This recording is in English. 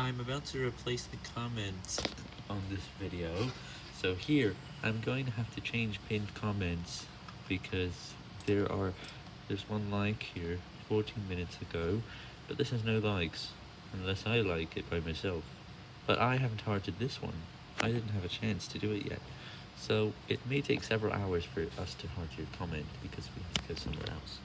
I'm about to replace the comments on this video, so here, I'm going to have to change pinned comments, because there are, there's one like here, 14 minutes ago, but this has no likes, unless I like it by myself. But I haven't hearted this one, I didn't have a chance to do it yet, so it may take several hours for us to heart your comment, because we have to go somewhere else.